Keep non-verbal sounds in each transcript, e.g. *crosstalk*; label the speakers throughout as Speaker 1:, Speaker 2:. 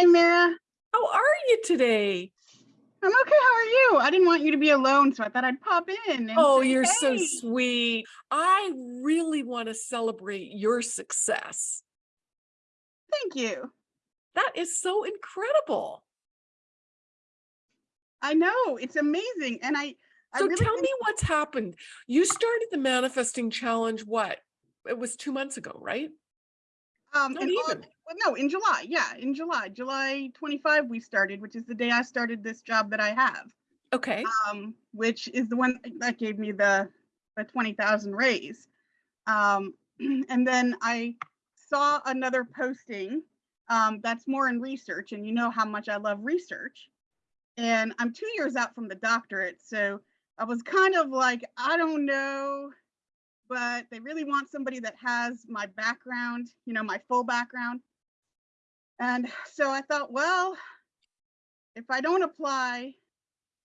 Speaker 1: Hi, Mara.
Speaker 2: How are you today?
Speaker 1: I'm okay. How are you? I didn't want you to be alone, so I thought I'd pop in. And
Speaker 2: Oh,
Speaker 1: say,
Speaker 2: you're so sweet. I really want to celebrate your success.
Speaker 1: Thank you.
Speaker 2: That is so incredible.
Speaker 1: I know it's amazing, and I. I
Speaker 2: So
Speaker 1: really
Speaker 2: tell me what's happened. You started the manifesting challenge, what? It was two months ago, right?
Speaker 1: Um,
Speaker 2: Not even.
Speaker 1: well, no, in July. Yeah, in July, July 25, we started, which is the day I started this job that I have.
Speaker 2: Okay.
Speaker 1: Um, which is the one that gave me the the 20,000 raise. Um, *clears throat* and then I saw another posting um, that's more in research, and you know how much I love research. And I'm two years out from the doctorate, so I was kind of like, I don't know, but they really want somebody that has my background, you know, my full background. And so I thought, well, if I don't apply,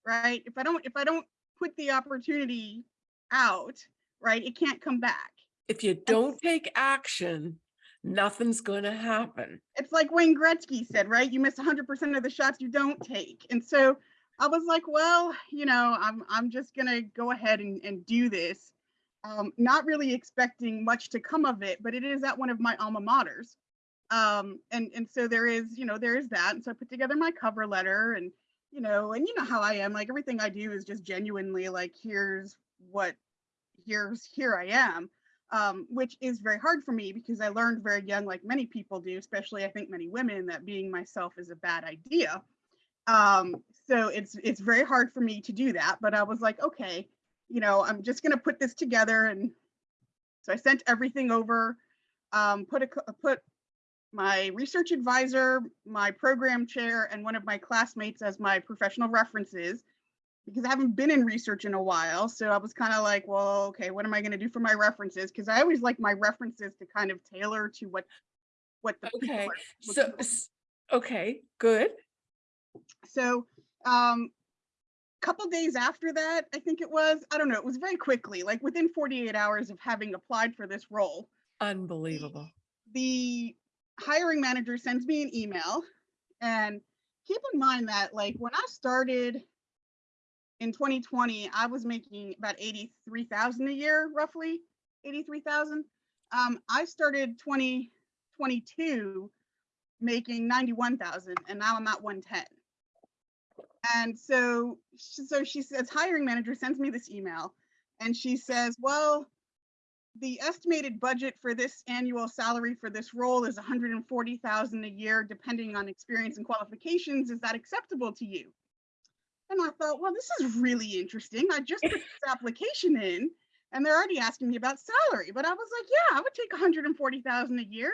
Speaker 1: right, if I don't, if I don't put the opportunity out, right, it can't come back.
Speaker 2: If you don't take action, nothing's going to happen.
Speaker 1: It's like Wayne Gretzky said, right? You miss 100% of the shots you don't take. And so I was like, well, you know, I'm I'm just gonna go ahead and, and do this. Um, not really expecting much to come of it, but it is at one of my alma maters. Um, and and so there is, you know, there is that. And so I put together my cover letter and you know, and you know how I am, like everything I do is just genuinely like, here's what here's here I am. Um, which is very hard for me because I learned very young, like many people do, especially I think many women, that being myself is a bad idea. Um, so it's it's very hard for me to do that. But I was like, okay, you know, I'm just gonna put this together, and so I sent everything over. Um, put a put my research advisor, my program chair, and one of my classmates as my professional references because I haven't been in research in a while. So I was kind of like, well, okay, what am I going to do for my references? Because I always like my references to kind of tailor to what what the
Speaker 2: Okay. So,
Speaker 1: for.
Speaker 2: okay, good.
Speaker 1: So um a couple days after that, I think it was, I don't know, it was very quickly, like within 48 hours of having applied for this role,
Speaker 2: Unbelievable.
Speaker 1: the hiring manager sends me an email and keep in mind that like when I started in 2020, I was making about 83,000 a year, roughly 83,000. Um, I started 2022 making 91,000 and now I'm at 110. And so, so she says, hiring manager sends me this email and she says, well, the estimated budget for this annual salary for this role is 140,000 a year, depending on experience and qualifications. Is that acceptable to you? And I thought, well, this is really interesting. I just put this application in and they're already asking me about salary. But I was like, yeah, I would take 140,000 a year.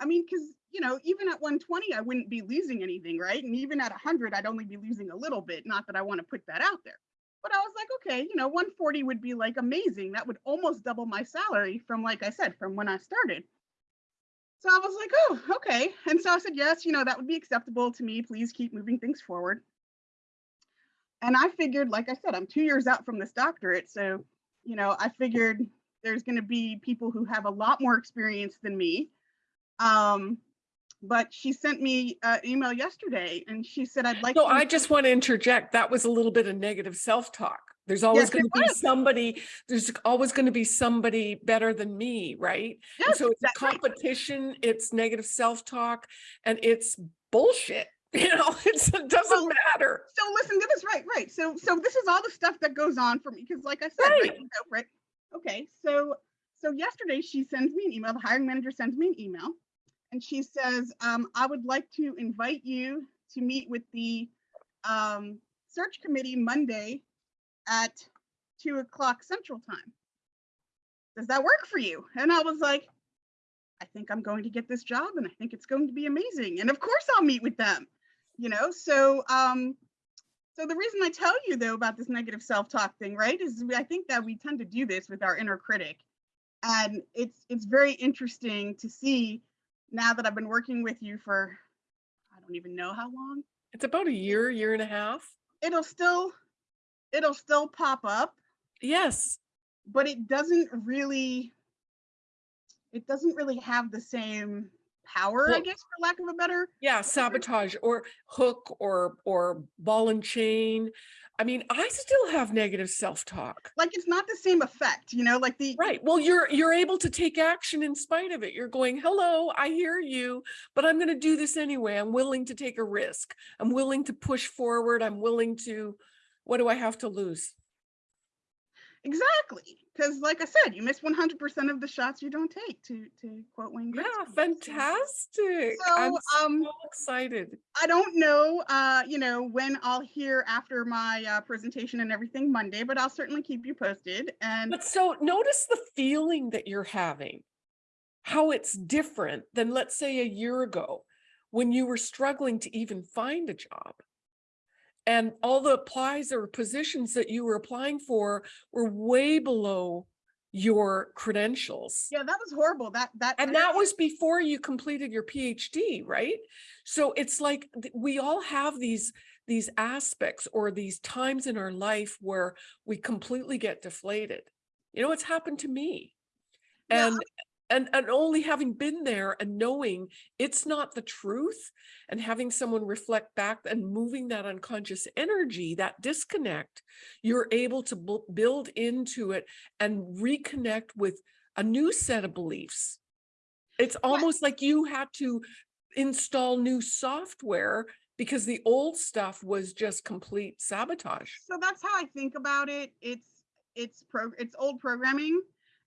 Speaker 1: I mean, because, you know, even at 120, I wouldn't be losing anything, right? And even at 100, I'd only be losing a little bit. Not that I want to put that out there. But I was like, okay, you know, 140 would be like amazing. That would almost double my salary from, like I said, from when I started. So I was like, oh, okay. And so I said, yes, you know, that would be acceptable to me. Please keep moving things forward. And I figured, like I said, I'm two years out from this doctorate. So, you know, I figured there's going to be people who have a lot more experience than me. Um, but she sent me an email yesterday and she said, I'd like
Speaker 2: So
Speaker 1: to
Speaker 2: I just want to interject. That was a little bit of negative self-talk. There's always
Speaker 1: Yes,
Speaker 2: going to be somebody, there's always going to be somebody better than me, right? And
Speaker 1: Yes,
Speaker 2: so it's
Speaker 1: that's right.
Speaker 2: competition, it's negative self-talk, and it's bullshit. *laughs* You know, it's, it doesn't matter.
Speaker 1: so listen to this right right so so this is all the stuff that goes on for me because like i said right.
Speaker 2: Right.
Speaker 1: you know, right okay so so yesterday she sends me an email the hiring manager sends me an email and she says um, i would like to invite you to meet with the um, search committee monday at two o'clock central time. Does that work for you? And i was like i think i'm going to get this job and i think it's going to be amazing and of course i'll meet with them. You know so um so the reason i tell you though about this negative self-talk thing right is i think that we tend to do this with our inner critic. And it's it's very interesting to see now that i've been working with you for i don't even know how long
Speaker 2: It's about a year, year and a half.
Speaker 1: it'll still it'll still pop up
Speaker 2: Yes.
Speaker 1: but it doesn't really it doesn't really have the same power, I guess, for lack of a better.
Speaker 2: Yeah, sabotage or hook or or ball and chain. I mean, I still have negative self-talk.
Speaker 1: Like it's not the same effect, you know, like the
Speaker 2: Right. Well, you're you're able to take action in spite of it. You're going, "Hello, I hear you, but I'm going to do this anyway. I'm willing to take a risk. I'm willing to push forward. I'm willing to what do I have to lose?"
Speaker 1: Exactly because, like I said, you miss 100% of the shots you don't take. To to quote Wayne
Speaker 2: Yeah,
Speaker 1: Gretzky. So-
Speaker 2: fantastic. I'm
Speaker 1: So, um,
Speaker 2: so excited.
Speaker 1: I don't know, uh, you know, when I'll hear after my uh, presentation and everything Monday, but I'll certainly keep you posted. And
Speaker 2: But so notice the feeling that you're having, how it's different than, let's say, a year ago when you were struggling to even find a job. And all the applies or positions that you were applying for were way below your credentials.
Speaker 1: yeah, that was horrible. That that
Speaker 2: And that was before you completed your PhD, right? So it's like we all have these these aspects or these times in our life where we completely get deflated. You know, it's happened to me. And and and only having been there and knowing it's not the truth and having someone reflect back and moving that unconscious energy, that disconnect, you're able to build into it and reconnect with a new set of beliefs. It's almost like you had to install new software because the old stuff was just complete sabotage.
Speaker 1: so that's how I think about it. It's it's pro it's old programming,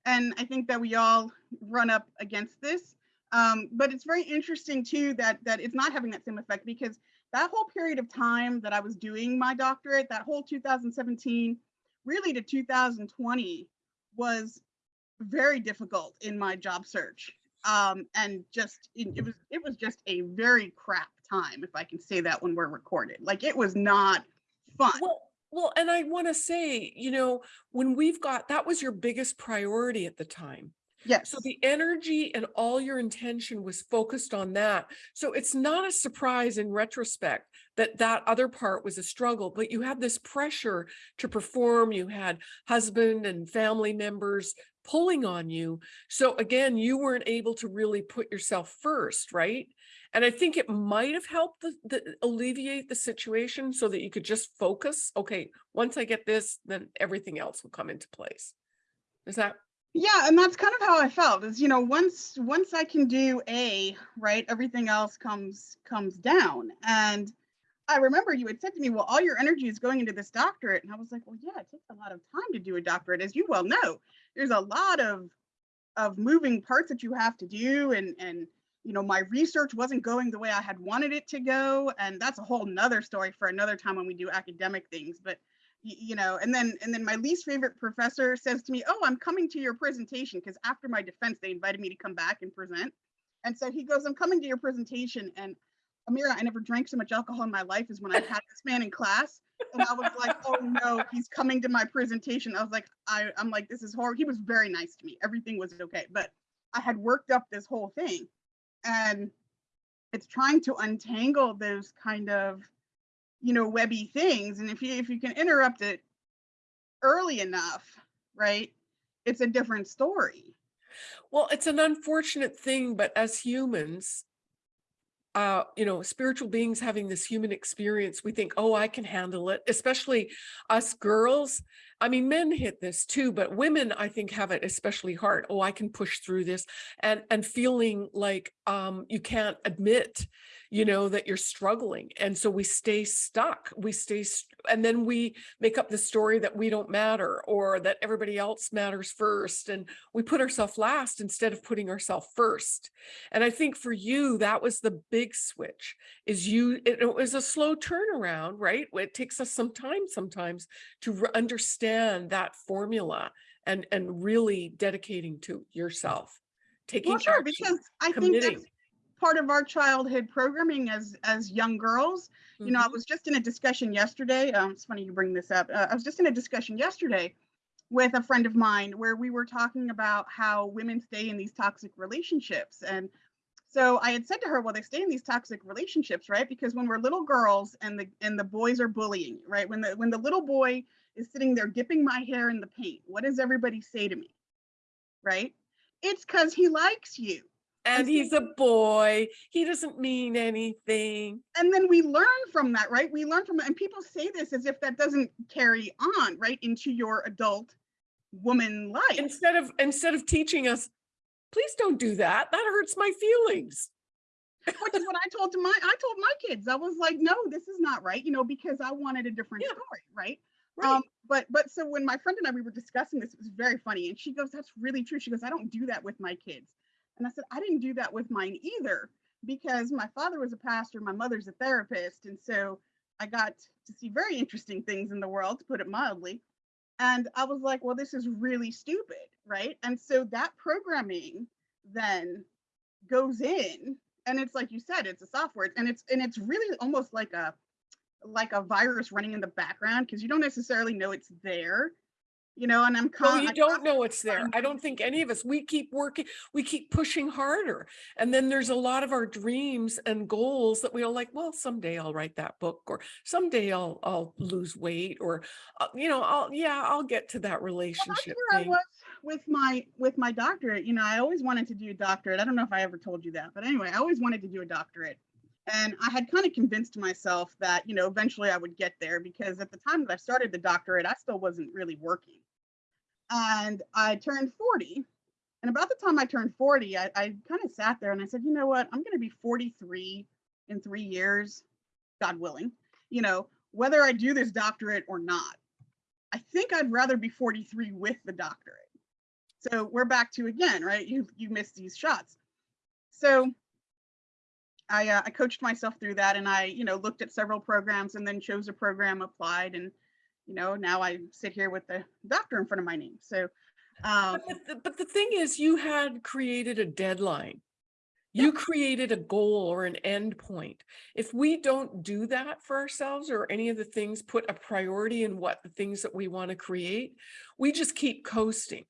Speaker 1: and I think that we all run up against this. Um, but it's very interesting too that that it's not having that same effect because that whole period of time that I was doing my doctorate, that whole 2017, really to 2020, was very difficult in my job search. Um, and just it, it was it was just a very crap time, if I can say that when we're recorded. Like it was not fun.
Speaker 2: Well, well, and I want to say, you know, when we've got that was your biggest priority at the time.
Speaker 1: yes.
Speaker 2: So the energy and all your intention was focused on that. So it's not a surprise in retrospect that that other part was a struggle, but you had this pressure to perform. You had husband and family members pulling on you. So again, you weren't able to really put yourself first, right? And I think it might have helped the, the alleviate the situation so that you could just focus. Okay, once I get this, then everything else will come into place. Is that
Speaker 1: yeah and that's kind of how i felt is you know once once i can do a right everything else comes comes down and i remember you had said to me well all your energy is going into this doctorate and i was like well yeah it takes a lot of time to do a doctorate as you well know there's a lot of of moving parts that you have to do and and you know my research wasn't going the way i had wanted it to go and that's a whole nother story for another time when we do academic things but you know and then and then my least favorite professor says to me oh i'm coming to your presentation because after my defense they invited me to come back and present and so he goes i'm coming to your presentation and amira i never drank so much alcohol in my life as when i had this man in class and i was like oh no he's coming to my presentation i was like I, i'm like this is horrible he was very nice to me everything was okay but i had worked up this whole thing and it's trying to untangle those kind of you know webby things and if you if you can interrupt it early enough right it's a different story
Speaker 2: Well, it's an unfortunate thing, but as humans, uh, you know, spiritual beings having this human experience, we think, oh, I can handle it, especially us girls. I mean, men hit this too, but women, I think, have it especially hard. Oh, I can push through this and and feeling like um, you can't admit, you know, that you're struggling. And so we stay stuck. We stay, st- and then we make up the story that we don't matter or that everybody else matters first. And we put ourselves last instead of putting ourselves first. And I think for you, that was the big switch is you, it, it was a slow turnaround, right? It takes us some time sometimes to re- understand that formula and, and really dedicating to yourself. Taking
Speaker 1: well sure
Speaker 2: action,
Speaker 1: because i think
Speaker 2: committing.
Speaker 1: that's part of our childhood programming as as young girls you know i
Speaker 2: Mhm.
Speaker 1: was just in a discussion yesterday um, it's funny you bring this up uh, i was just in a discussion yesterday with a friend of mine where we were talking about how women stay in these toxic relationships and so i had said to her well they stay in these toxic relationships right because when we're little girls and the and the boys are bullying you, right when the when the little boy is sitting there dipping my hair in the paint what does everybody say to me right it's because he likes you
Speaker 2: And he's a boy. He doesn't mean anything.
Speaker 1: and then we learn from that, right? We learn from it, and people say this as if that doesn't carry on, right, into your adult woman life.
Speaker 2: Instead of instead of teaching us, please don't do that. That hurts my feelings.
Speaker 1: Which is what I told to my I told my kids. I was like, no, this is not right, you know, because I wanted a different
Speaker 2: Yeah.
Speaker 1: story, right?
Speaker 2: Right.
Speaker 1: Um, but but so when my friend and I we were discussing this, it was very funny, and she goes, "That's really true." She goes, "I don't do that with my kids," and I said, "I didn't do that with mine either, because my father was a pastor, my mother's a therapist, and so I got to see very interesting things in the world, to put it mildly." And I was like, "Well, this is really stupid, right?" And so that programming then goes in, and it's like you said, it's a software, and it's and it's really almost like a like a virus running in the background because you don't necessarily know it's there, you know, and I'm
Speaker 2: No, you don't know it's there. I don't think any of us, we keep working, we keep pushing harder. And then there's a lot of our dreams and goals that we are like, well, someday I'll write that book or someday I'll, I'll lose weight or, uh, you know, I'll, yeah, I'll get to that
Speaker 1: Well,
Speaker 2: relationship
Speaker 1: where I
Speaker 2: thing.
Speaker 1: was with my with my doctorate. You know, I always wanted to do a doctorate. I don't know if I ever told you that, but anyway, I always wanted to do a doctorate. And I had kind of convinced myself that, you know, eventually I would get there because at the time that I started the doctorate, I still wasn't really working. And I turned 40. And about the time I turned 40, I, I kind of sat there and I said, you know what? I'm going to be 43 in three years, God willing, you know, whether I do this doctorate or not. I think I'd rather be 43 with the doctorate. So we're back to again, right? You you missed these shots. So I uh, I coached myself through that, and I you know looked at several programs, and then chose a program, applied, and you know now I sit here with the doctor in front of my name. So um,
Speaker 2: But the, but the thing is, you had created a deadline.
Speaker 1: Yeah.
Speaker 2: You created a goal or an end point. If we don't do that for ourselves or any of the things, put a priority in what the things that we want to create, we just keep coasting.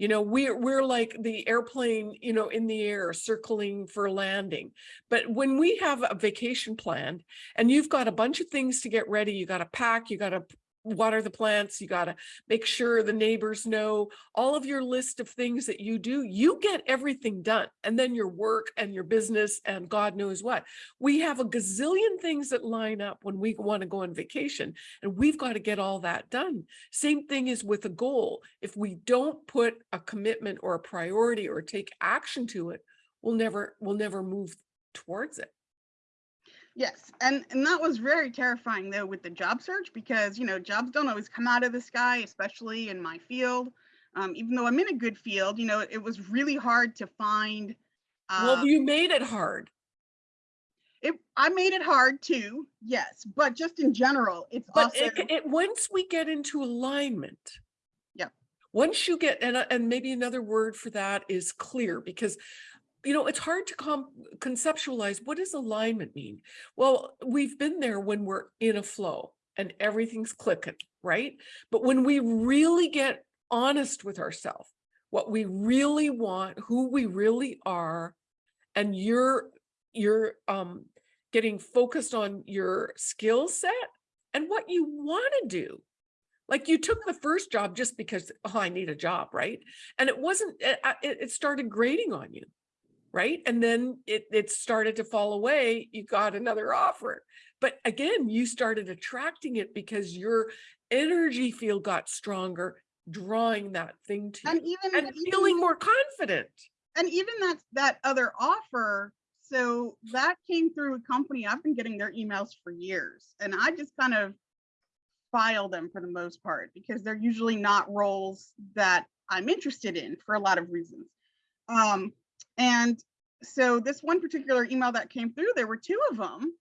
Speaker 2: You know, we're we're like the airplane, you know, in the air circling for landing. But when we have a vacation planned and you've got a bunch of things to get ready, you got to pack, you got to water the plants, you got to make sure the neighbors know all of your list of things that you do, you get everything done. And then your work and your business and God knows what. We have a gazillion things that line up when we want to go on vacation and we've got to get all that done. Same thing is with a goal. If we don't put a commitment or a priority or take action to it, we'll never, we'll never move towards it.
Speaker 1: Yes, and and that was very terrifying though with the job search because you know jobs don't always come out of the sky, especially in my field. Um, even though I'm in a good field, you know, it was really hard to find. Uh,
Speaker 2: Well, you made it hard.
Speaker 1: it, I made it hard too, yes, but just in general, it's
Speaker 2: But
Speaker 1: also
Speaker 2: it, it, once we get into alignment.
Speaker 1: Yep.
Speaker 2: Once you get, and, uh, and maybe another word for that is clear because, you know, it's hard to conceptualize what does alignment mean? Well, we've been there when we're in a flow and everything's clicking, right? But when we really get honest with ourselves, what we really want, who we really are, and you're you're um getting focused on your skill set and what you want to do. Like you took the first job just because oh, I need a job, right? And it wasn't. It it started grating on you, right? And then it it started to fall away. You got another offer, but again, you started attracting it because your energy field got stronger, drawing that thing to
Speaker 1: and
Speaker 2: you
Speaker 1: even
Speaker 2: and
Speaker 1: even-
Speaker 2: feeling more confident.
Speaker 1: and even that that other offer so that came through a company i've been getting their emails for years and i just kind of file them for the most part because they're usually not roles that i'm interested in for a lot of reasons um and so this one particular email that came through there were two of them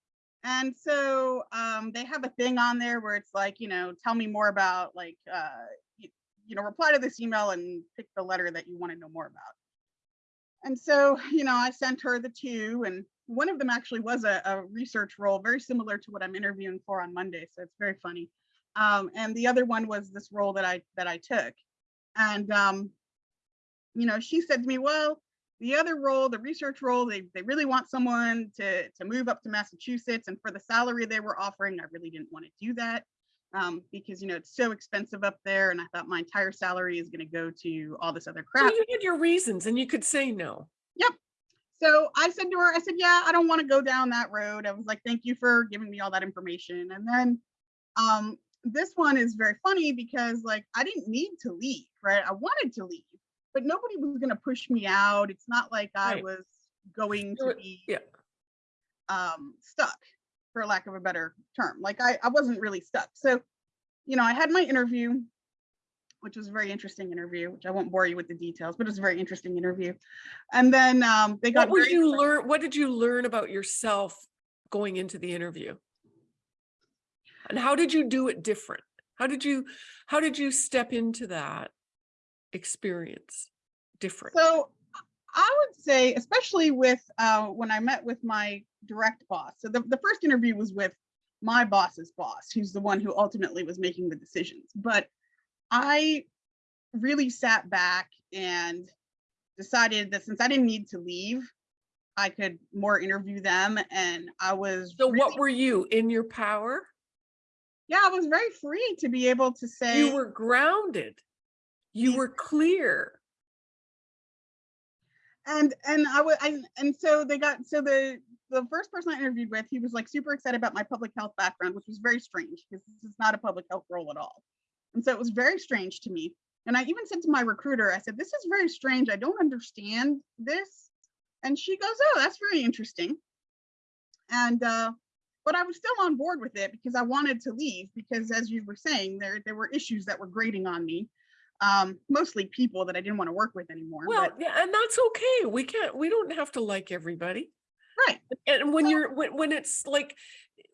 Speaker 1: and so um, they have a thing on there where it's like you know tell me more about like uh, you, you know reply to this email and pick the letter that you want to know more about and so, *sighs* you know, I sent her the two, and one of them actually was a, a research role, very similar to what I'm interviewing for on Monday. So it's very funny. Um, and the other one was this role that I that I took. And um, you know, she said to me, "Well, the other role, the research role, they they really want someone to to move up to Massachusetts, and for the salary they were offering, I really didn't want to do that." Um, because you know it's so expensive up there, and I thought my entire salary is going to go to all this other crap.
Speaker 2: Well, you had your reasons and you could say no. Yep.
Speaker 1: So I said to her, I said, yeah, I don't want to go down that road. I was like, thank you for giving me all that information. And then um, this one is very funny because like I didn't need to leave, right? I wanted to leave, but nobody was going to push me out. It's not like I
Speaker 2: Right.
Speaker 1: was going to be
Speaker 2: yeah.
Speaker 1: um, stuck, for lack of a better term. Like I, I wasn't really stuck. So, you know, I had my interview, which was a very interesting interview, which I won't bore you with the details, but it was a very interesting interview. And then um, they got
Speaker 2: What
Speaker 1: very
Speaker 2: you learn? What did you learn about yourself going into the interview? And how did you do it different? How did you, how did you step into that experience different?
Speaker 1: So I would say, especially with uh, when I met with my direct boss. So the, the first interview was with my boss's boss, who's the one who ultimately was making the decisions. But I really sat back and decided that since I didn't need to leave, I could more interview them. And I was
Speaker 2: So
Speaker 1: really-
Speaker 2: what were you in your power?
Speaker 1: yeah, I was very free to be able to say
Speaker 2: You were grounded. You were clear.
Speaker 1: and and I would and and so they got so the the first person I interviewed with, he was like super excited about my public health background, which was very strange because this is not a public health role at all. And so it was very strange to me. And I even said to my recruiter, I said, this is very strange. I don't understand this. And she goes, oh, that's very interesting. And uh, but I was still on board with it because I wanted to leave because as you were saying, there there were issues that were grating on me. Um, mostly people that I didn't want to work with anymore.
Speaker 2: Well,
Speaker 1: but,
Speaker 2: yeah, and that's okay. We can't, we don't have to like everybody.
Speaker 1: right.
Speaker 2: And when
Speaker 1: Well-
Speaker 2: you're, when, when it's like,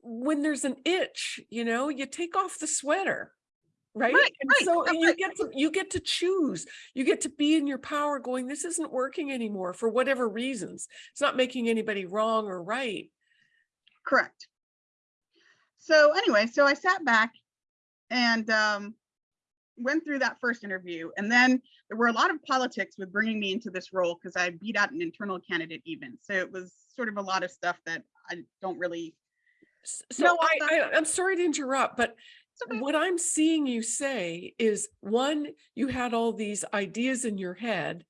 Speaker 2: when there's an itch, you know, you take off the sweater. Right?
Speaker 1: Right,
Speaker 2: And
Speaker 1: right,
Speaker 2: so
Speaker 1: that's
Speaker 2: you get to, you get to choose, you get to be in your power going, this isn't working anymore for whatever reasons. It's not making anybody wrong or right.
Speaker 1: Correct. So anyway, so I sat back and um, went through that first interview. And then there were a lot of politics with bringing me into this role because I beat out an internal candidate even. So it was sort of a lot of stuff that I don't really,
Speaker 2: So I, I, I'm sorry to interrupt, but
Speaker 1: okay.
Speaker 2: what I'm seeing you say is one, you had all these ideas in your head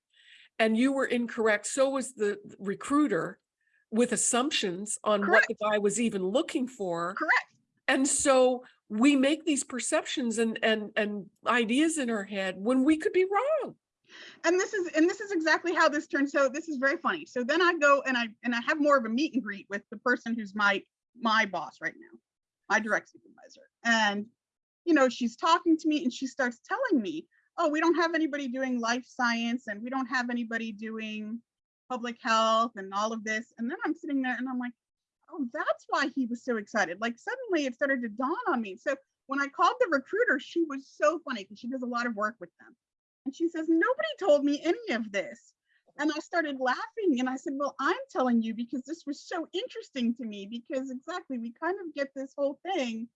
Speaker 2: and you were incorrect. So was the recruiter with assumptions on what the guy was even looking for.
Speaker 1: Correct.
Speaker 2: And so we make these perceptions and, and, and ideas in our head when we could be wrong.
Speaker 1: And this is and this is exactly how this turned. So this is very funny. So then I go and I and I have more of a meet and greet with the person who's my my boss right now, my direct supervisor. And you know, she's talking to me and she starts telling me, "Oh, we don't have anybody doing life science and we don't have anybody doing public health and all of this." And then I'm sitting there and I'm like, "Oh, that's why he was so excited." Like suddenly it started to dawn on me. So when I called the recruiter, she was so funny because she does a lot of work with them. And she says, Nobody told me any of this. And I started laughing and I said, Well, I'm telling you because this was so interesting to me because exactly we kind of get this whole thing,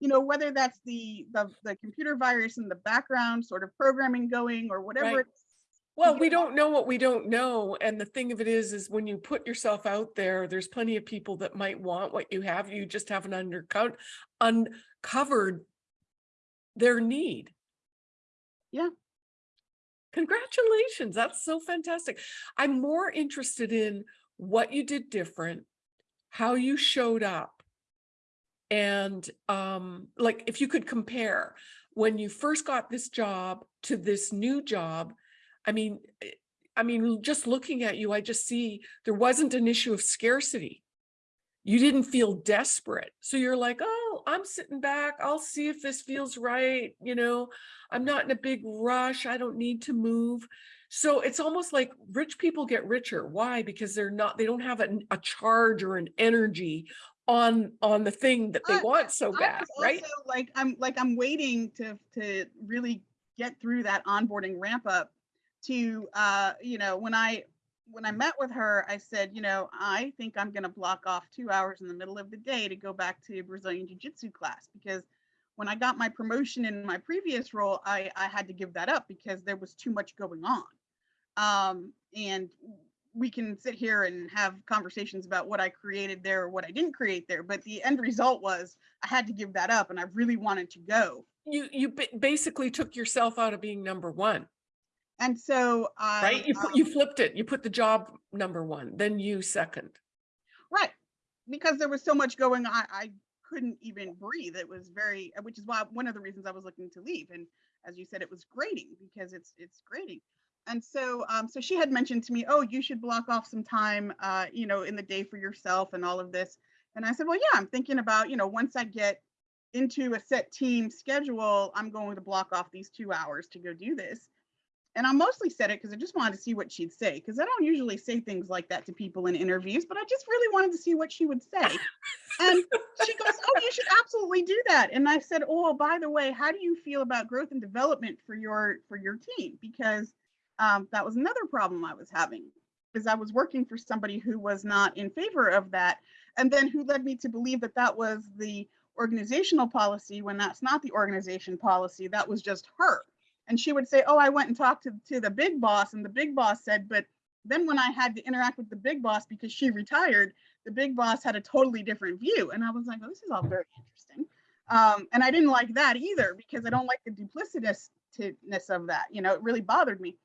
Speaker 1: you know, whether that's the the, the computer virus in the background sort of programming going or whatever.
Speaker 2: Right. Well, we don't know what we don't know. And the thing of it is, is when you put yourself out there, there's plenty of people that might want what you have. You just haven't undercut, uncovered their need.
Speaker 1: Yeah.
Speaker 2: Congratulations. That's so fantastic. I'm more interested in what you did different, how you showed up. And um, like if you could compare when you first got this job to this new job, I mean, eh, I mean, just looking at you, I just see there wasn't an issue of scarcity. You didn't feel desperate. So you're like, oh, I'm sitting back. I'll see if this feels right. You know, I'm not in a big rush. I don't need to move. So it's almost like rich people get richer. Why? Because they're not, they don't have an, a charge or an energy on on the thing that they
Speaker 1: I-
Speaker 2: want so
Speaker 1: I
Speaker 2: bad, right?
Speaker 1: like I'm like I'm waiting to to really get through that onboarding ramp up to uh you know when I when I met with her I said you know I think I'm going to block off 2 hours in the middle of the day to go back to Brazilian jiu-jitsu class because when I got my promotion in my previous role I I had to give that up because there was too much going on um and we can sit here and have conversations about what I created there or what I didn't create there, but the end result was I had to give that up and I really wanted to go.
Speaker 2: You you basically took yourself out of being number one.
Speaker 1: And so I.
Speaker 2: Right? You put,
Speaker 1: um,
Speaker 2: you flipped it. You put the job number one, then you second.
Speaker 1: Right, because there was so much going on, I couldn't even breathe. It was very, which is why, one of the reasons I was looking to leave. And as you said, it was grating because it's, it's grating. And so, um, so she had mentioned to me, oh, you should block off some time, uh, you know, in the day for yourself and all of this. And I said, well, yeah, I'm thinking about, you know, once I get into a set team schedule, I'm going to block off these two hours to go do this. And I mostly said it because I just wanted to see what she'd say, because I don't usually say things like that to people in interviews, but I just really wanted to see what she would say. And she goes, Oh, you should absolutely do that. And I said, Oh, by the way, how do you feel about growth and development for your for your team? Because um, that was another problem I was having, is I was working for somebody who was not in favor of that, and then who led me to believe that that was the organizational policy when that's not the organization policy. That was just her. And she would say, Oh, I went and talked to, to the big boss, and the big boss said, but then when I had to interact with the big boss because she retired, the big boss had a totally different view. And I was like, oh, this is all very interesting. Um, and I didn't like that either because I don't like the duplicitousness of that. You know, it really bothered me.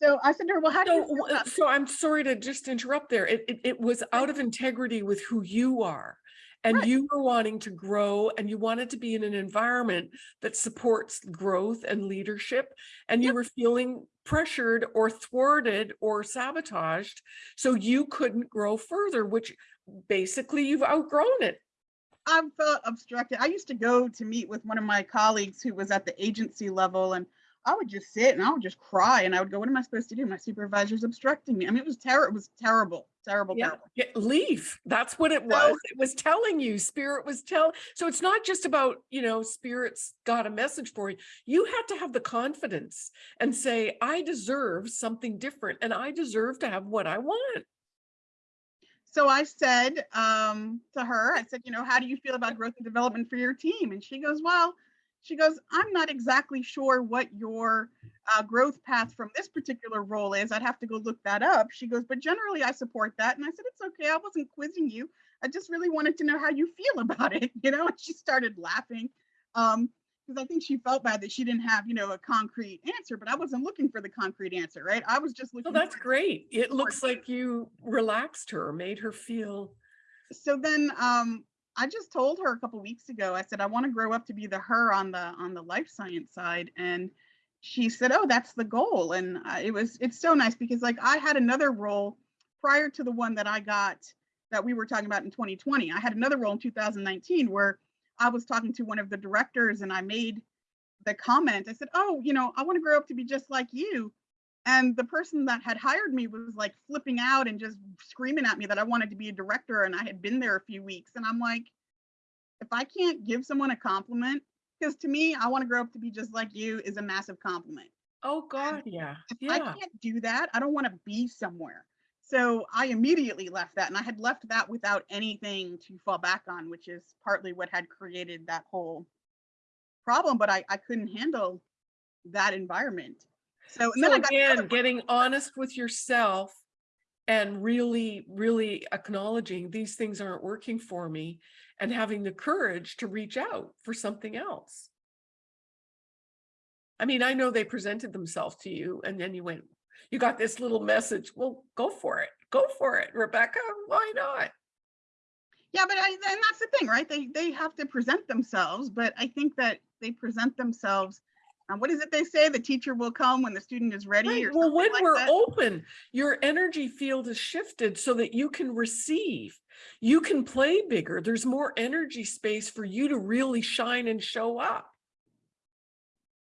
Speaker 1: So I said to her, well, how do you
Speaker 2: So, so I'm sorry to just interrupt there. It, it, it was out of integrity with who you are. And
Speaker 1: Right.
Speaker 2: you were wanting to grow and you wanted to be in an environment that supports growth and leadership. And you were feeling pressured or thwarted or sabotaged. So you couldn't grow further, which basically you've outgrown it.
Speaker 1: I felt obstructed. I used to go to meet with one of my colleagues who was at the agency level, and I would just sit and I would just cry. And I would go, What am I supposed to do? My supervisor's obstructing me. I mean, it was terrible. It was terrible, terrible,
Speaker 2: Yeah,
Speaker 1: terrible.
Speaker 2: get- leave. That's what it
Speaker 1: So-
Speaker 2: was. It was telling you, spirit was tell. So it's not just about, you know, spirits got a message for you. You had to have the confidence and say, I deserve something different and I deserve to have what I want.
Speaker 1: So I said um, to her, I said, you know, how do you feel about growth and development for your team? And she goes, well, she goes, I'm not exactly sure what your uh, growth path from this particular role is. I'd have to go look that up. She goes, but generally I support that. And I said, it's okay. I wasn't quizzing you. I just really wanted to know how you feel *laughs* about it, you know? And she started laughing. Um, because I think she felt bad that she didn't have, you know, a concrete answer, but I wasn't looking for the concrete answer, right? I was just looking.
Speaker 2: Well,
Speaker 1: that's
Speaker 2: great. It looks like you relaxed her, made her feel,
Speaker 1: so then um I just told her a couple weeks ago, I said, I want to grow up to be the her on the on the life science side. And she said, Oh, that's the goal. And uh, it was it's so nice because like I had another role prior to the one that I got that we were talking about in 2020. I had another role in 2019 where I was talking to one of the directors and I made the comment. I said, Oh, you know, I want to grow up to be just like you. And the person that had hired me was like flipping out and just screaming at me that I wanted to be a director and I had been there a few weeks. And I'm like, if I can't give someone a compliment, because to me, I want to grow up to be just like you is a massive compliment.
Speaker 2: oh God, yeah,
Speaker 1: If I can't do that, I don't want to be somewhere. So I immediately left that and I had left that without anything to fall back on, which is partly what had created that whole problem. But I, I couldn't handle that environment. So,
Speaker 2: So again, getting honest with yourself and really, really acknowledging these things aren't working for me and having the courage to reach out for something else. I mean, I know they presented themselves to you and then you went, you got this little message. Well, go for it. Go for it, Rebecca. Why not?
Speaker 1: Yeah, but I, and that's the thing, right? They they have to present themselves, but I think that they present themselves. Um, what is it they say? The teacher will come when the student is ready.
Speaker 2: Right, Well, when
Speaker 1: like
Speaker 2: we're
Speaker 1: that.
Speaker 2: open, your energy field is shifted so that you can receive. You can play bigger. There's more energy space for you to really shine and show up.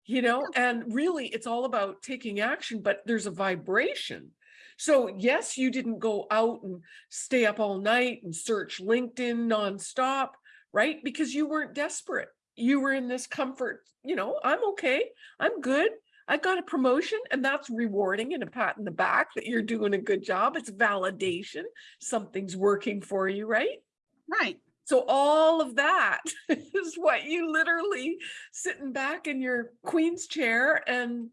Speaker 2: You know, and really it's all about taking action, but there's a vibration. So yes, you didn't go out and stay up all night and search LinkedIn nonstop, right? Because you weren't desperate. You were in this comfort, you know, I'm okay. I'm good. I got a promotion and that's rewarding and a pat in the back that you're doing a good job. It's validation. Something's working for you, right?
Speaker 1: Right.
Speaker 2: So all of that *laughs* is what you literally sitting back in your queen's chair and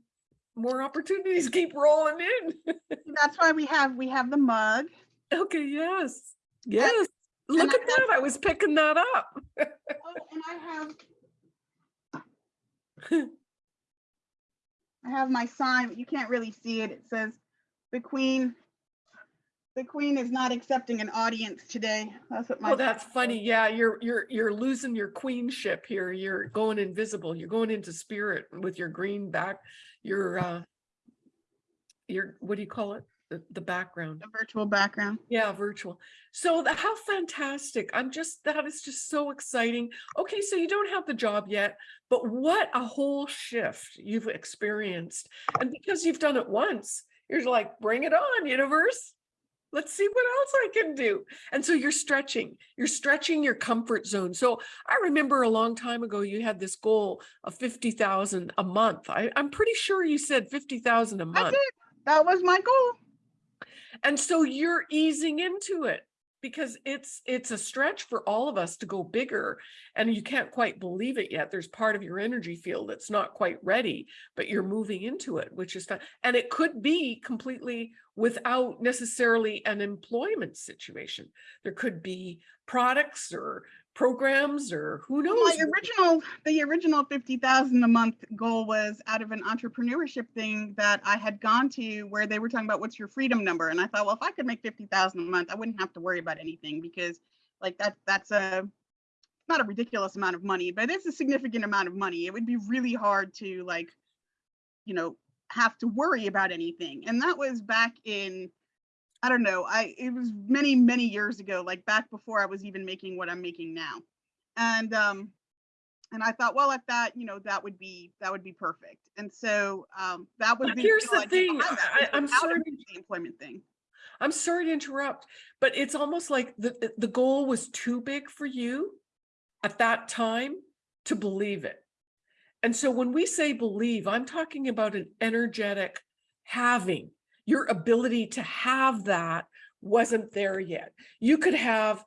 Speaker 2: more opportunities keep rolling in. *laughs*
Speaker 1: That's why we have we have the mug.
Speaker 2: Okay, yes. Yes. Look
Speaker 1: and I
Speaker 2: at that. I was picking that up. *laughs*
Speaker 1: Oh, and I have *laughs* I have my sign, but you can't really see it. It says the queen, the queen is not accepting an audience today. That's what my.
Speaker 2: Oh, that's funny. Yeah, you're, you're, you're losing your queenship here. You're going invisible. You're going into spirit with your green back, your, uh, your, what do you call it? The, the background.
Speaker 1: The virtual background.
Speaker 2: Yeah, virtual. So the, how fantastic. I'm just, that is just so exciting. Okay, so you don't have the job yet, but what a whole shift you've experienced. And because you've done it once, you're like, bring it on, universe. Let's see what else I can do. And so you're stretching, you're stretching your comfort zone. So I remember a long time ago, you had this goal of 50,000 a month. I, I'm pretty sure you said 50,000 a month.
Speaker 1: I did. That was my goal.
Speaker 2: And so you're easing into it because it's it's a stretch for all of us to go bigger and you can't quite believe it yet. There's part of your energy field that's not quite ready, but you're moving into it, which is fun. And it could be completely without necessarily an employment situation. There could be products or programs or who knows.
Speaker 1: My original, the original fifty thousand a month goal was out of an entrepreneurship thing that I had gone to where they were talking about what's your freedom number. And I thought, well, if I could make fifty thousand a month, I wouldn't have to worry about anything because like that, that's a, not a ridiculous amount of money, but it's a significant amount of money. It would be really hard to like, you know, have to worry about anything. And that was back in, I don't know, I, it was many, many years ago, like back before I was even making what I'm making now. And, um, and I thought, well, at that, you know, that would be, that would be perfect. And so, um, that was.
Speaker 2: But
Speaker 1: the
Speaker 2: here's the thing, I, I'm sorry
Speaker 1: The employment thing.
Speaker 2: I'm sorry to interrupt, but it's almost like the, the goal was too big for you at that time to believe it. And so when we say believe, I'm talking about an energetic having. Your ability to have that wasn't there yet. You could have,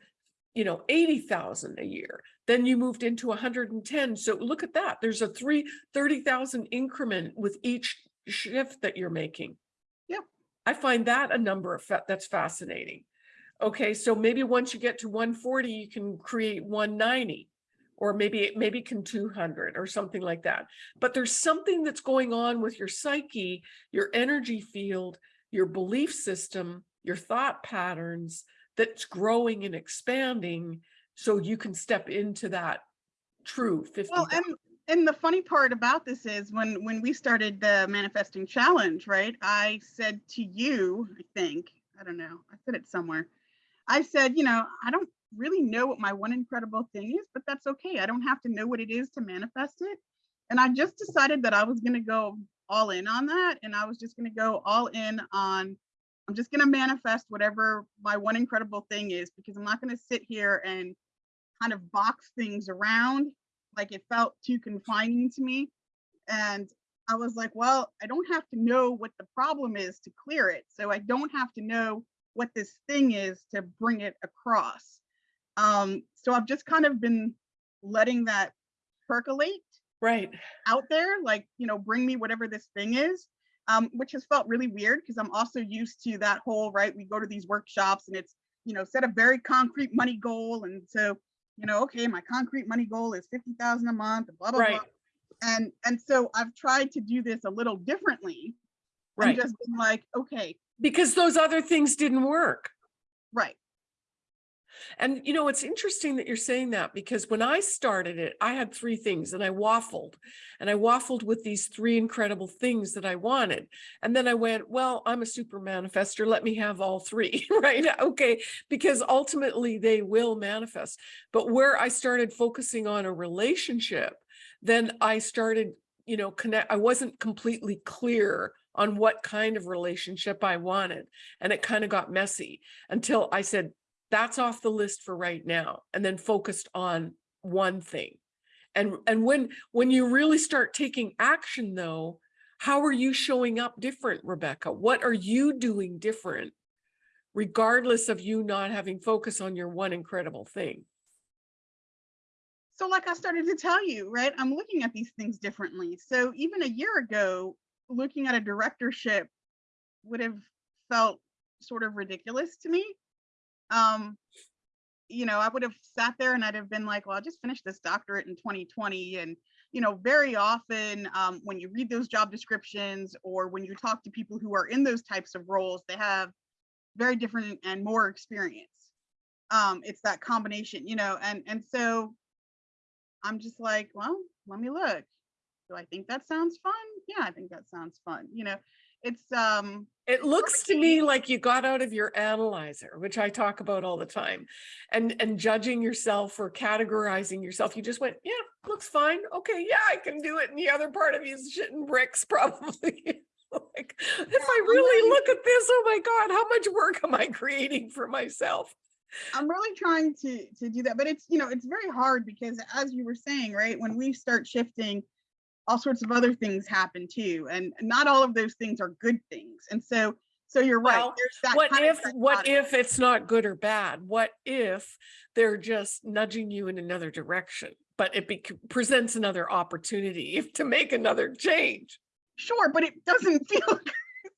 Speaker 2: you know, 80,000 a year. Then you moved into 110. So look at that. There's a three, 30,000 increment with each shift that you're making.
Speaker 1: Yeah.
Speaker 2: I find that a number of, fa- that's fascinating. Okay, so maybe once you get to 140, you can create 190 or maybe maybe can 200 or something like that. But there's something that's going on with your psyche, your energy field, your belief system, your thought patterns that's growing and expanding so you can step into that true 50.
Speaker 1: Well, and and the funny part about this is when when we started the manifesting challenge, right? I said to you, I think, I don't know, I said it somewhere. I said, you know, I don't really know what my one incredible thing is, but that's okay. I don't have to know what it is to manifest it. And I just decided that I was going to go all in on that and I was just going to go all in on I'm just going to manifest whatever my one incredible thing is because I'm not going to sit here and kind of box things around like it felt too confining to me. And I was like, well, I don't have to know what the problem is to clear it. So I don't have to know what this thing is to bring it across. Um, so I've just kind of been letting that percolate
Speaker 2: right.
Speaker 1: out there, like, you know, bring me whatever this thing is, um, which has felt really weird because I'm also used to that whole, right? We go to these workshops and it's, you know, set a very concrete money goal. And so, you know, okay, my concrete money goal is 50,000 a month, and blah, blah,
Speaker 2: Right.
Speaker 1: blah. And, and so I've tried to do this a little differently
Speaker 2: Right.
Speaker 1: and just been like, okay,
Speaker 2: Because those other things didn't work.
Speaker 1: right.
Speaker 2: And you know, it's interesting that you're saying that because when I started it, I had three things and I waffled and I waffled with these three incredible things that I wanted. And then I went, well, I'm a super manifester. Let me have all three, *laughs* right? Okay. Because ultimately they will manifest. But where I started focusing on a relationship, then I started, you know, connect, I wasn't completely clear on what kind of relationship I wanted. And it kind of got messy until I said, that's off the list for right now and then focused on one thing and and when when you really start taking action though how are you showing up different rebecca what are you doing different regardless of you not having focus on your one incredible thing
Speaker 1: So like I started to tell you, right, I'm looking at these things differently. So even a year ago, looking at a directorship would have felt sort of ridiculous to me. Um, you know, I would have sat there and I'd have been like, well, I just finished this doctorate in 2020. And, you know, very often um, when you read those job descriptions or when you talk to people who are in those types of roles, they have very different and more experience. Um, it's that combination, you know, and and so I'm just like, well, let me look. Do I think that sounds fun? Yeah, I think that sounds fun. You know, it's um
Speaker 2: It looks to me like you got out of your analyzer, which I talk about all the time, and and judging yourself or categorizing yourself. You just went, yeah, looks fine. Okay, yeah, I can do it. And the other part of you is shitting bricks, *laughs* probably. like, if I really
Speaker 1: really-
Speaker 2: look at this, oh my God, how much work am I creating for myself?
Speaker 1: I'm really trying to to do that, but it's you know it's very hard because as you were saying, right, when we start shifting, all sorts of other things happen too, and not all of those things are good things. And so so you're right.
Speaker 2: Well,
Speaker 1: There's that
Speaker 2: What if, what if it's not good or bad? What if they're just nudging you in another direction? But it bec- presents another opportunity if- *laughs* to make another change.
Speaker 1: Sure, but it doesn't *laughs* feel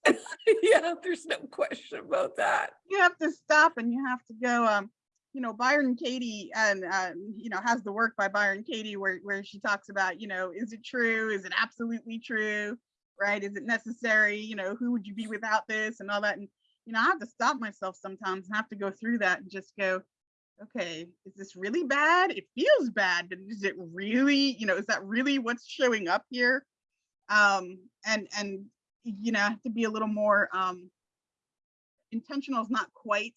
Speaker 1: *laughs*
Speaker 2: Yeah, there's no question about that.
Speaker 1: you have to stop and you have to go um you know byron katie and um, you know has the work by byron katie where where she talks about you know is it true? Is it absolutely true? Right? Is it necessary? You know who would you be without this and all that? And you know i have to stop myself sometimes and have to go through that and just go okay is this really bad? It feels bad but is it really you know is that really what's showing up here? Um and and you know to be a little more um intentional is not quite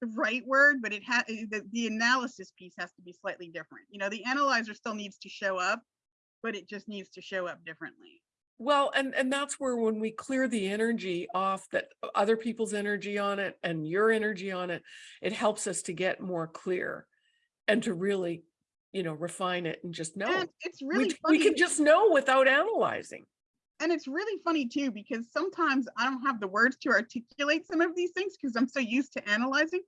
Speaker 1: the right word, but it has eh, the, the analysis piece has to be slightly different. You know, the analyzer still needs to show up, but it just needs to show up differently.
Speaker 2: Well, and, and that's where when we clear the energy off that other people's energy on it and your energy on it, it helps us to get more clear and to really, you know, refine it and just know.
Speaker 1: And it's
Speaker 2: We,
Speaker 1: really
Speaker 2: we
Speaker 1: funny.
Speaker 2: can just know without analyzing.
Speaker 1: And it's really funny too because sometimes I don't have the words to articulate some of these things because I'm so used to analyzing.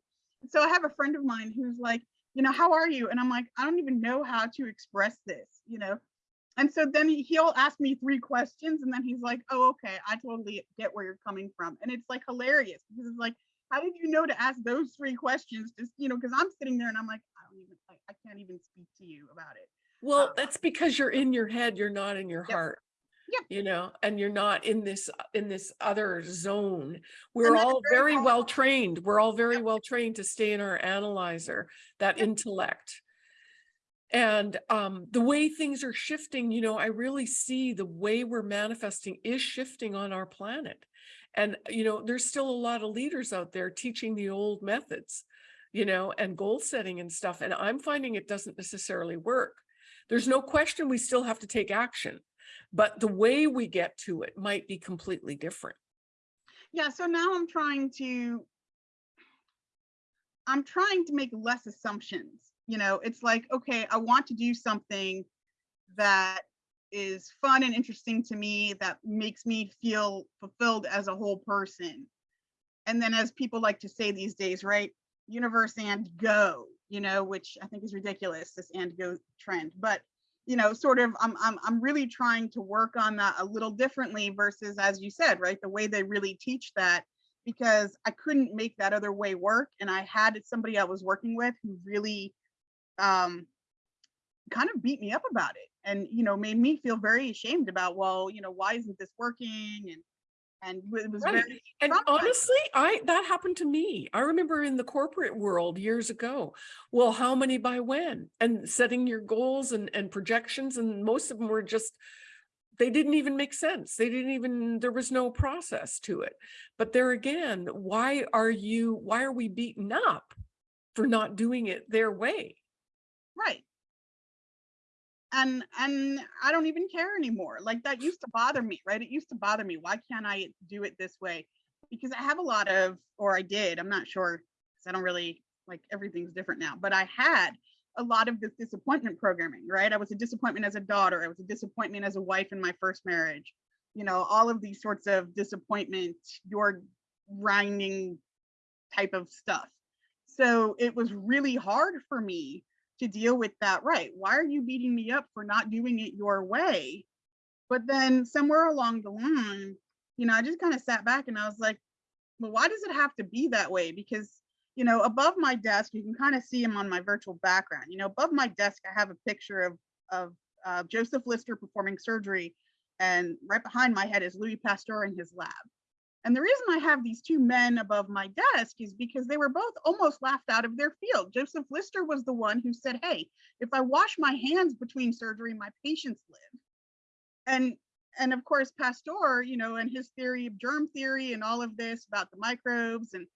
Speaker 1: So I have a friend of mine who's like, you know, how are you? And I'm like, I don't even know how to express this, you know. And so then he, he'll ask me three questions and then he's like, oh, okay, I totally get where you're coming from. And it's like hilarious because it's like, how did you know to ask those three questions? Just, you know, because I'm sitting there and I'm like, I don't even, I, I can't even speak to you about it.
Speaker 2: Well,
Speaker 1: Um,
Speaker 2: that's because you're in your head, you're not in your
Speaker 1: Yep.
Speaker 2: heart.
Speaker 1: Yep.
Speaker 2: You know, and you're not in this, uh, in this other zone. We're all
Speaker 1: very
Speaker 2: very well trained. We're all very well trained to stay in our analyzer, that
Speaker 1: Yep.
Speaker 2: intellect. And um, the way things are shifting, you know, I really see the way we're manifesting is shifting on our planet. And, you know, there's still a lot of leaders out there teaching the old methods, you know, and goal setting and stuff. And I'm finding it doesn't necessarily work. There's no question we still have to take action, but the way we get to it might be completely different.
Speaker 1: yeah so now i'm trying to i'm trying to make less assumptions you know it's like okay i want to do something that is fun and interesting to me that makes me feel fulfilled as a whole person and then as people like to say these days right universe and go you know which i think is ridiculous this and go trend but you know sort of I'm, I'm i'm really trying to work on that a little differently versus as you said right the way they really teach that because i couldn't make that other way work and i had somebody i was working with who really um kind of beat me up about it and you know made me feel very ashamed about well you know why isn't this working and and it was
Speaker 2: Right.
Speaker 1: very
Speaker 2: And honestly, I that happened to me. I remember in the corporate world years ago. Well, how many by when? And setting your goals and, and projections, and most of them were just they didn't even make sense. They didn't even there was no process to it. But there again, why are you why are we beaten up for not doing it their way?
Speaker 1: right and and i don't even care anymore like that used to bother me right? It used to bother me why can't i do it this way? Because i have a lot of or i did i'm not sure because i don't really like everything's different now but i had a lot of this disappointment programming right? I was a disappointment as a daughter i was a disappointment as a wife in my first marriage you know all of these sorts of disappointment your grinding type of stuff. So it was really hard for me to deal with that right why are you beating me up for not doing it your way but then somewhere along the line you know i just kind of sat back and i was like well why does it have to be that way because you know, above my desk, you can kind of see him on my virtual background. You know, above my desk, I have a picture of, of uh, Joseph Lister performing surgery. And right behind my head is Louis Pasteur in his lab. And the reason I have these two men above my desk is because they were both almost laughed out of their field. Joseph Lister was the one who said, hey, if I wash my hands between surgery, my patients live. And and of course, Pasteur, you know, and his theory of germ theory and all of this about the microbes and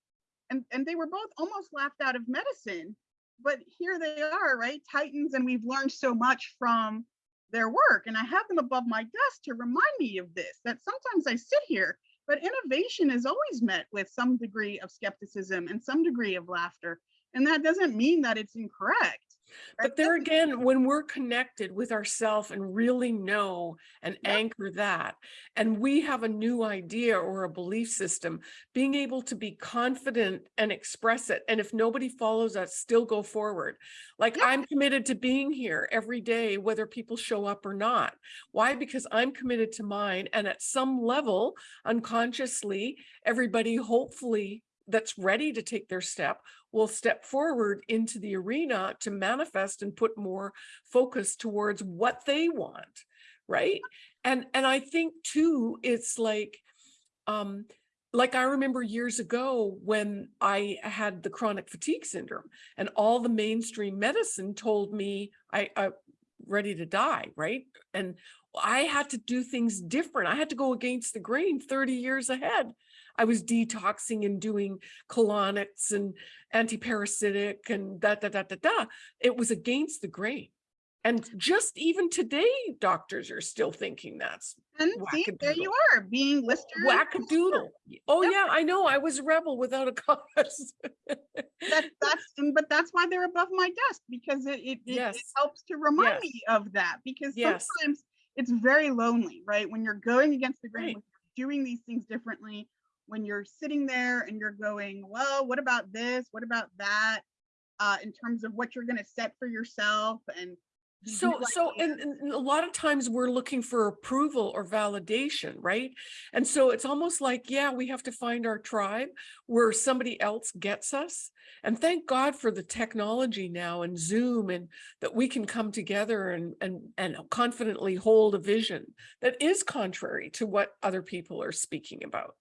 Speaker 1: and and they were both almost laughed out of medicine. But here they are, right? Titans, and we've learned so much from their work. And I have them above my desk to remind me of this, that sometimes I sit here but innovation is always met with some degree of skepticism and some degree of laughter. And that doesn't mean that it's incorrect.
Speaker 2: But there again, when we're connected with ourself and really know and
Speaker 1: Yep.
Speaker 2: anchor that, and we have a new idea or a belief system, being able to be confident and express it. And if nobody follows us, still go forward. Like
Speaker 1: Yeah.
Speaker 2: I'm committed to being here every day, whether people show up or not. Why? Because I'm committed to mine. And at some level, unconsciously, everybody hopefully that's ready to take their step will step forward into the arena to manifest and put more focus towards what they want right? And and i think too it's like um like i remember years ago when i had the chronic fatigue syndrome and all the mainstream medicine told me i i ready to die right? And i had to do things different. I had to go against the grain 30 years ahead I was detoxing and doing colonics and antiparasitic and da da da da da. It was against the grain. And just even today, doctors are still thinking that's
Speaker 1: And see, there you are, being Lister. and
Speaker 2: wackadoodle. Oh
Speaker 1: Yep.
Speaker 2: yeah, I know. I was a rebel without a *laughs* cause.
Speaker 1: That, that's, but that's why they're above my desk because it, it, it- it helps to remind
Speaker 2: Yes.
Speaker 1: me of that because
Speaker 2: Yes.
Speaker 1: sometimes it's very lonely, right? When you're going against the grain,
Speaker 2: Right.
Speaker 1: doing these things differently, when you're sitting there and you're going, well, what about this? What about that? Uh, in terms of what you're going to set for yourself and
Speaker 2: So,
Speaker 1: new
Speaker 2: so, and, and a lot of times we're looking for approval or validation, right? And so it's almost like, yeah, we have to find our tribe where somebody else gets us. And thank God for the technology now and Zoom and that we can come together and, and, and confidently hold a vision that is contrary to what other people are speaking about.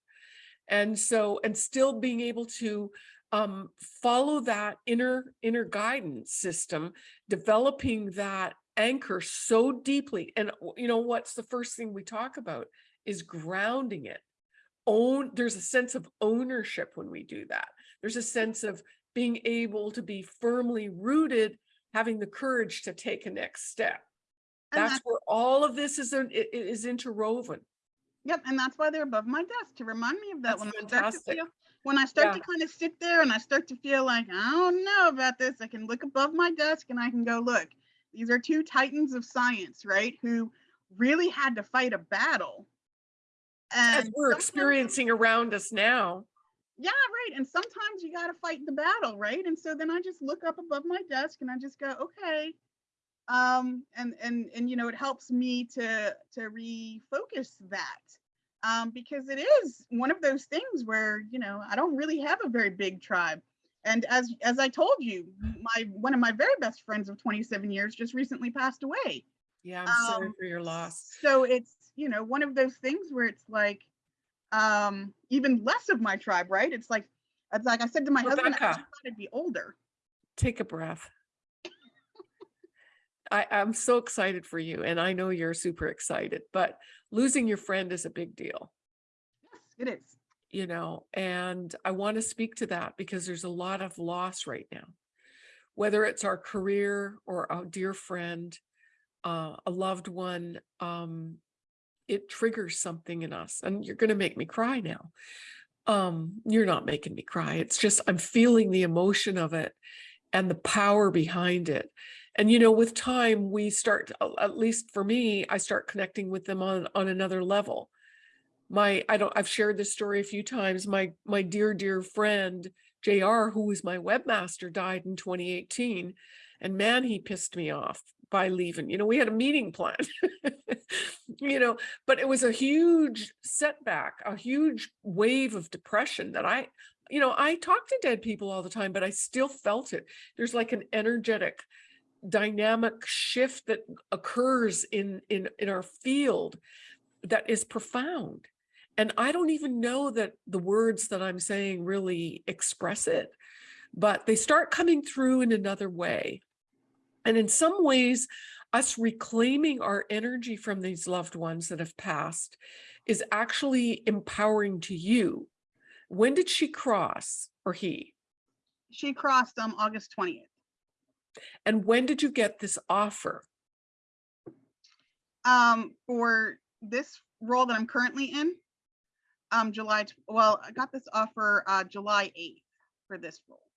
Speaker 2: And so, and still being able to um, follow that inner, inner guidance system developing that anchor so deeply. And you know, what's the first thing we talk about is grounding it. Own, there's a sense of ownership when we do that. There's a sense of being able to be firmly rooted, having the courage to take a next step.
Speaker 1: And
Speaker 2: That's where all of this is, in- i- i- is interwoven.
Speaker 1: Yep, and that's why they're above my desk to remind me of that
Speaker 2: That's
Speaker 1: when I start to feel when I start
Speaker 2: Yeah.
Speaker 1: to kind of sit there and I start to feel like I don't know about this, I can look above my desk and I can go, look, these are two titans of science, right? Who really had to fight a battle.
Speaker 2: As we're experiencing around us now.
Speaker 1: yeah, right. And sometimes you got to fight the battle, right? And so then I just look up above my desk and I just go, okay. Um, and and and you know, it helps me to to refocus that. Um, because it is one of those things where, you know, I don't really have a very big tribe. And as as I told you, my one of my very best friends of 27 years just recently passed away.
Speaker 2: Yeah, I'm sorry
Speaker 1: Um,
Speaker 2: for your loss.
Speaker 1: So it's, you know, one of those things where it's like um even less of my tribe, right? It's like it's like I said to my husband, I just thought I'd be older.
Speaker 2: Take a breath. I, I'm so excited for you and I know you're super excited, but losing your friend is a big deal,
Speaker 1: Yes, it is.
Speaker 2: you know, and I want to speak to that because there's a lot of loss right now. Whether it's our career or a dear friend, uh, a loved one, um, it triggers something in us and you're going to make me cry now. Um, you're not making me cry. It's just, I'm feeling the emotion of it and the power behind it. And, you know, with time, we start at least for me, I start connecting with them on, on another level. My, I don't, I've shared this story a few times. My, my dear, dear friend, JR, who was my webmaster, died in 2018. And man, he pissed me off by leaving. You know, we had a meeting planned, *laughs* you know, but it was a huge setback, a huge wave of depression that I, you know, I talk to dead people all the time, but I still felt it. There's like an energetic dynamic shift that occurs in, in, in our field that is profound. And I don't even know that the words that I'm saying really express it, but they start coming through in another way. And in some ways, us reclaiming our energy from these loved ones that have passed is actually empowering to you. When did she cross or he?
Speaker 1: She crossed um August 20th.
Speaker 2: And when did you get this offer?
Speaker 1: Um, for this role that I'm currently in, um, July, well, I got this offer uh July 8th for this role.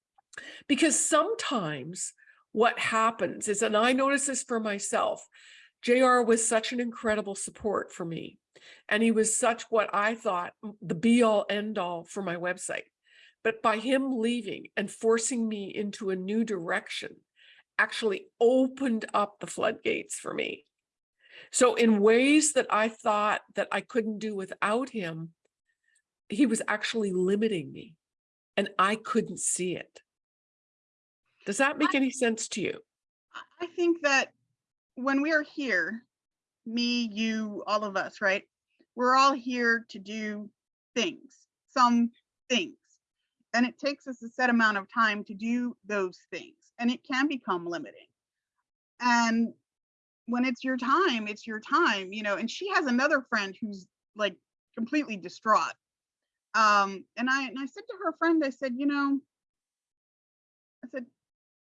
Speaker 2: Because sometimes what happens is, and I notice this for myself, JR was such an incredible support for me. And he was such what I thought the be all end all for my website. But by him leaving and forcing me into a new direction, actually opened up the floodgates for me. So in ways that I thought that I couldn't do without him, he was actually limiting me and I couldn't see it. Does that make any sense to you?
Speaker 1: I- I think that when we are here, me, you, all of us, right? We're all here to do things, some things. And it takes us a set amount of time to do those things, and it can become limiting. And when it's your time, it's your time, you know. And she has another friend who's like completely distraught. Um, and I and I said to her friend, I said, you know, I said,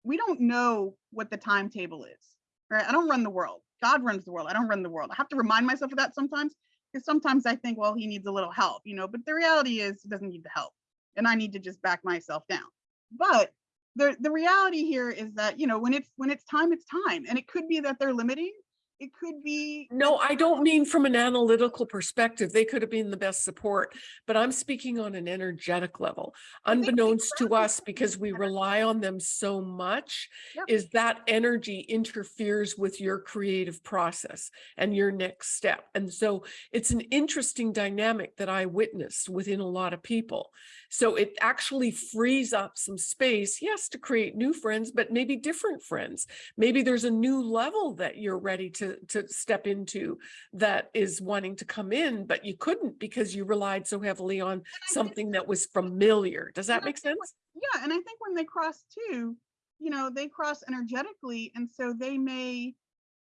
Speaker 1: we don't know what the timetable is, right? I don't run the world. God runs the world. I don't run the world. I have to remind myself of that sometimes because sometimes I think, well, he needs a little help, you know, but the reality is he doesn't need the help and I need to just back myself down. But the, the reality here is that, you know, when it's when it's time, it's time. And it could be that they're limiting. It could be
Speaker 2: No, I don't mean from an analytical perspective. They could have been the best support, but I'm speaking on an energetic level. Unbeknownst to us, because we rely on them so much,
Speaker 1: Yep.
Speaker 2: is that energy interferes with your creative process and your next step. And so it's an interesting dynamic that I witnessed within a lot of people. So it actually frees up some space, yes, to create new friends, but maybe different friends. Maybe there's a new level that you're ready to, to step into that is wanting to come in, but you couldn't because you relied so heavily on something that was familiar. Does that make sense?
Speaker 1: yeah and i think when they cross too you know they cross energetically and so they may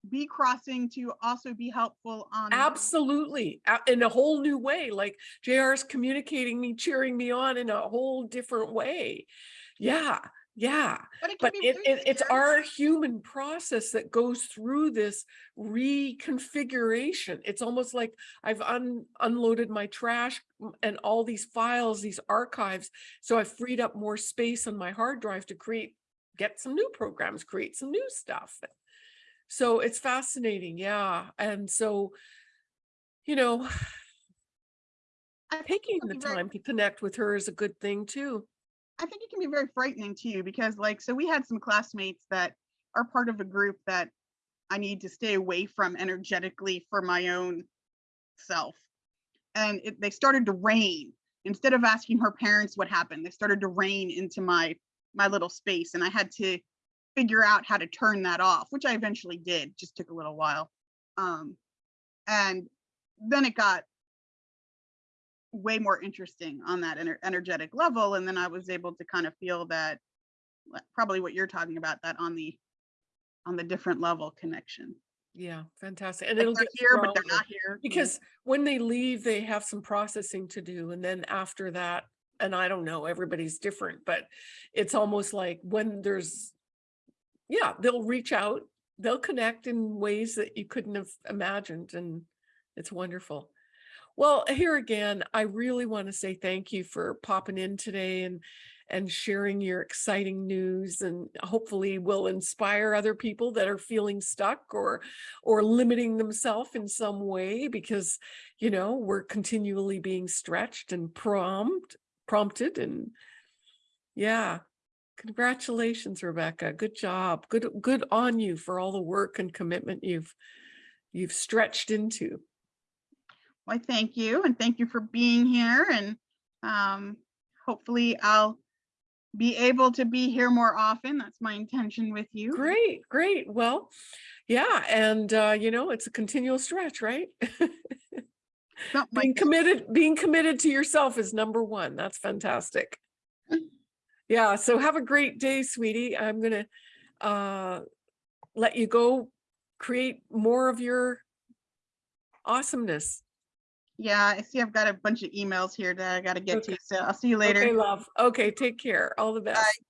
Speaker 1: be crossing to also be helpful on
Speaker 2: Absolutely, in a whole new way, like JR is communicating me, cheering me on in a whole different way. Yeah, yeah.
Speaker 1: but, it
Speaker 2: But it, it, it's our human process that goes through this reconfiguration. It's almost like I've un, unloaded my trash and all these files, these archives. So I've freed up more space on my hard drive to create, get some new programs, create some new stuff. So it's fascinating. Yeah. And so, you know,
Speaker 1: I
Speaker 2: taking the time to connect with her is a good thing too.
Speaker 1: I think it can be very frightening to you because like so we had some classmates that are part of a group that I need to stay away from energetically for my own self. And it, they started to rain instead of asking her parents what happened. They started to rain into my my little space and I had to figure out how to turn that off, which I eventually did. Just took a little while. Um and then it got way more interesting on that ener- energetic level and then i was able to kind of feel that probably what you're talking about that on the on the different level connection
Speaker 2: Yeah, fantastic. And
Speaker 1: like
Speaker 2: it'll
Speaker 1: they're
Speaker 2: get
Speaker 1: here but they're not here
Speaker 2: because when they leave, they have some processing to do. And then after that, and I don't know, everybody's different, but it's almost like when there's, yeah, they'll reach out, they'll connect in ways that you couldn't have imagined. And it's wonderful. Well, here again, I really want to say thank you for popping in today and and sharing your exciting news and hopefully will inspire other people that are feeling stuck or or limiting themselves in some way because you know we're continually being stretched and prompt prompted and yeah. Congratulations rebecca. Good job. Good good on you for all the work and commitment you've you've stretched into
Speaker 1: Why, thank you and thank you for being here and um hopefully I'll be able to be here more often. That's my intention with you.
Speaker 2: Great, great. Well, yeah, and uh, you know, it's a continual stretch, right? *laughs* Being committed, being committed to yourself is number one. That's fantastic. *laughs* Yeah, so have a great day, sweetie. I'm gonna uh let you go create more of your awesomeness.
Speaker 1: Yeah, I see I've got a bunch of emails here that I gotta get
Speaker 2: Okay.
Speaker 1: to, so I'll see you later.
Speaker 2: Okay, love. Okay, take care. All the best.